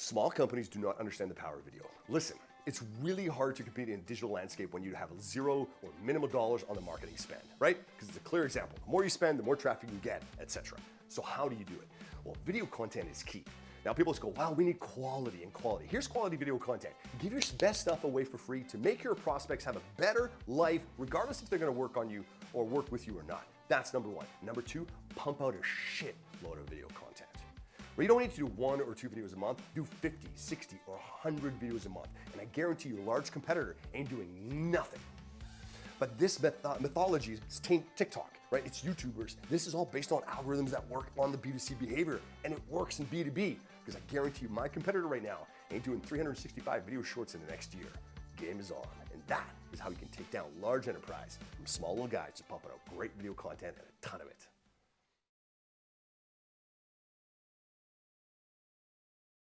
Small companies do not understand the power of video. Listen, it's really hard to compete in a digital landscape when you have zero or minimal dollars on the marketing spend, right? Because it's a clear example. The more you spend, the more traffic you get, etc. So how do you do it? Well, video content is key. Now people just go, wow, we need quality and quality. Here's quality video content. Give your best stuff away for free to make your prospects have a better life, regardless if they're gonna work on you or work with you or not. That's number one. Number two, pump out a shit load of video content. Where you don't need to do one or two videos a month, do 50, 60, or 100 videos a month. And I guarantee your large competitor ain't doing nothing. But this mythology is TikTok, right? It's YouTubers. This is all based on algorithms that work on the B2C behavior and it works in B2B because I guarantee you my competitor right now ain't doing 365 video shorts in the next year. Game is on. And that is how you can take down large enterprise from small little guys to pumping out great video content and a ton of it.